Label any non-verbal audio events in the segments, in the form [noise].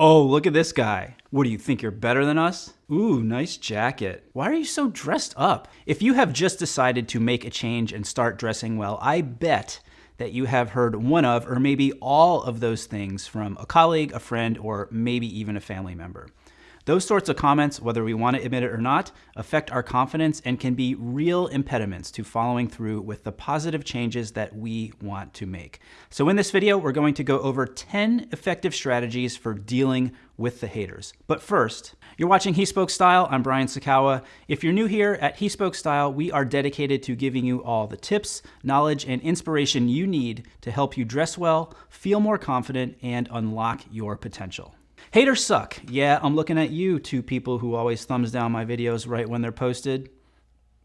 Oh, look at this guy. What do you think you're better than us? Ooh, nice jacket. Why are you so dressed up? If you have just decided to make a change and start dressing well, I bet that you have heard one of, or maybe all of those things from a colleague, a friend, or maybe even a family member. Those sorts of comments, whether we want to admit it or not, affect our confidence and can be real impediments to following through with the positive changes that we want to make. So in this video, we're going to go over 10 effective strategies for dealing with the haters. But first, you're watching He Spoke Style. I'm Brian Sacawa. If you're new here at He Spoke Style, we are dedicated to giving you all the tips, knowledge, and inspiration you need to help you dress well, feel more confident, and unlock your potential. Haters suck. Yeah, I'm looking at you, two people who always thumbs down my videos right when they're posted.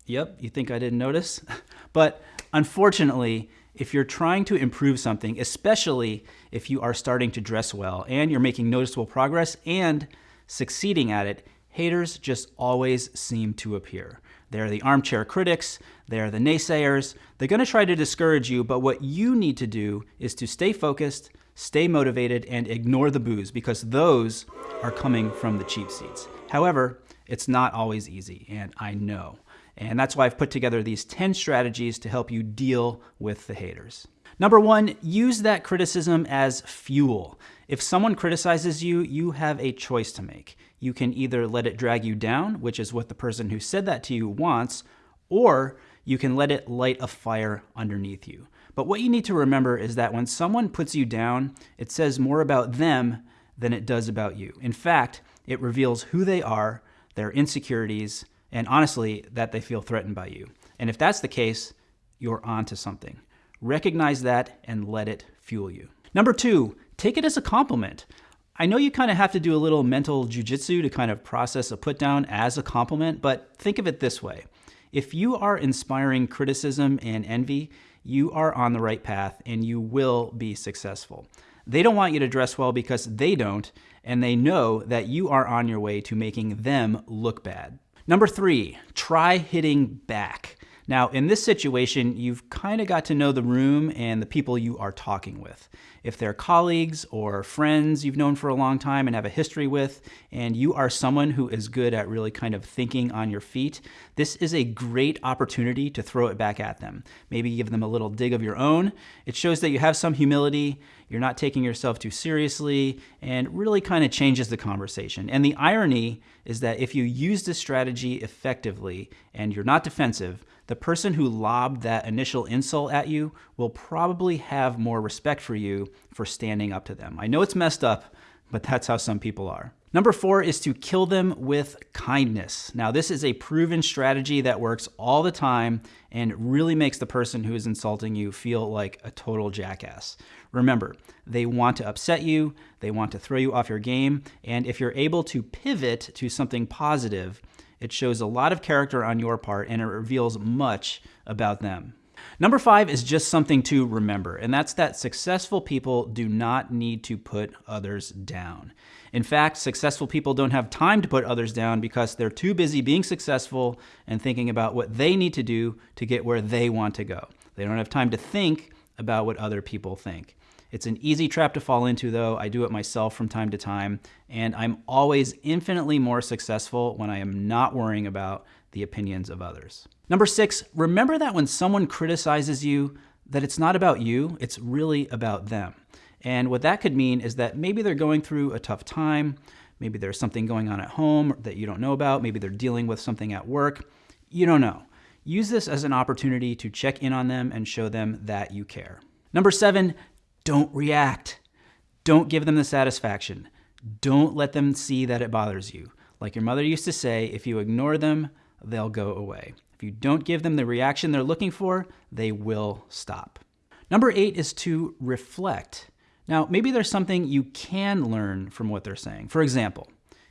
Yep, you think I didn't notice? [laughs] but unfortunately, if you're trying to improve something, especially if you are starting to dress well and you're making noticeable progress and succeeding at it, haters just always seem to appear. They're the armchair critics, they're the naysayers. They're going to try to discourage you, but what you need to do is to stay focused, stay motivated, and ignore the boos because those are coming from the cheap seats. However, it's not always easy, and I know. And that's why I've put together these 10 strategies to help you deal with the haters. Number one, use that criticism as fuel. If someone criticizes you, you have a choice to make. You can either let it drag you down, which is what the person who said that to you wants, or you can let it light a fire underneath you. But what you need to remember is that when someone puts you down, it says more about them than it does about you. In fact, it reveals who they are, their insecurities, and honestly, that they feel threatened by you. And if that's the case, you're onto something. Recognize that and let it fuel you. Number two, take it as a compliment. I know you kind of have to do a little mental jujitsu to kind of process a put down as a compliment, but think of it this way. If you are inspiring criticism and envy, you are on the right path and you will be successful. They don't want you to dress well because they don't, and they know that you are on your way to making them look bad. Number three, try hitting back. Now, in this situation, you've kind of got to know the room and the people you are talking with. If they're colleagues or friends you've known for a long time and have a history with, and you are someone who is good at really kind of thinking on your feet, this is a great opportunity to throw it back at them. Maybe give them a little dig of your own. It shows that you have some humility, you're not taking yourself too seriously, and really kind of changes the conversation. And the irony is that if you use this strategy effectively and you're not defensive, the person who lobbed that initial insult at you will probably have more respect for you for standing up to them. I know it's messed up, but that's how some people are. Number four is to kill them with kindness. Now, this is a proven strategy that works all the time and really makes the person who is insulting you feel like a total jackass. Remember, they want to upset you, they want to throw you off your game, and if you're able to pivot to something positive, it shows a lot of character on your part and it reveals much about them. Number five is just something to remember, and that's that successful people do not need to put others down. In fact, successful people don't have time to put others down because they're too busy being successful and thinking about what they need to do to get where they want to go. They don't have time to think about what other people think. It's an easy trap to fall into, though. I do it myself from time to time, and I'm always infinitely more successful when I am not worrying about the opinions of others. Number six, remember that when someone criticizes you, that it's not about you, it's really about them. And what that could mean is that maybe they're going through a tough time, maybe there's something going on at home that you don't know about, maybe they're dealing with something at work. You don't know. Use this as an opportunity to check in on them and show them that you care. Number seven, don't react. Don't give them the satisfaction. Don't let them see that it bothers you. Like your mother used to say, if you ignore them, they'll go away. If you don't give them the reaction they're looking for, they will stop. Number eight is to reflect. Now, maybe there's something you can learn from what they're saying. For example,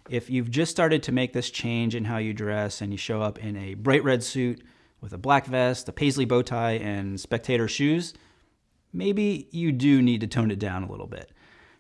if you've just started to make this change in how you dress and you show up in a bright red suit with a black vest, a paisley bow tie, and spectator shoes, maybe you do need to tone it down a little bit.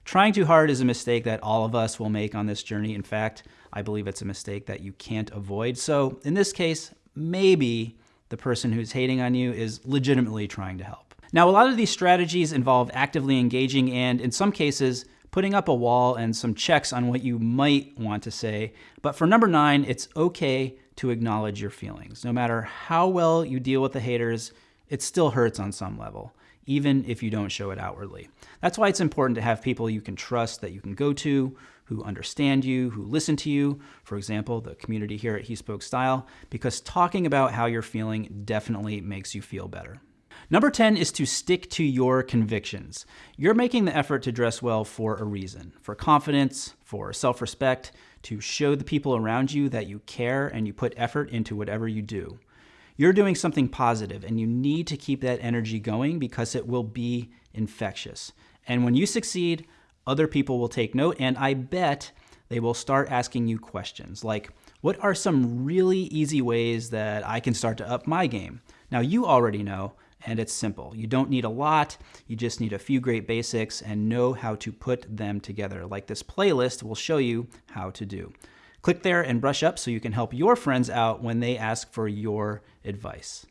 Trying too hard is a mistake that all of us will make on this journey. In fact, I believe it's a mistake that you can't avoid. So in this case, maybe the person who's hating on you is legitimately trying to help. Now, a lot of these strategies involve actively engaging and, in some cases, putting up a wall and some checks on what you might want to say. But for number nine, it's okay to acknowledge your feelings. No matter how well you deal with the haters, it still hurts on some level, even if you don't show it outwardly. That's why it's important to have people you can trust that you can go to, who understand you, who listen to you. For example, the community here at He Spoke Style, because talking about how you're feeling definitely makes you feel better. Number 10 is to stick to your convictions. You're making the effort to dress well for a reason for confidence, for self respect, to show the people around you that you care and you put effort into whatever you do. You're doing something positive and you need to keep that energy going because it will be infectious. And when you succeed, other people will take note, and I bet they will start asking you questions like, What are some really easy ways that I can start to up my game? Now, you already know, and it's simple. You don't need a lot, you just need a few great basics and know how to put them together, like this playlist will show you how to do. Click there and brush up so you can help your friends out when they ask for your advice.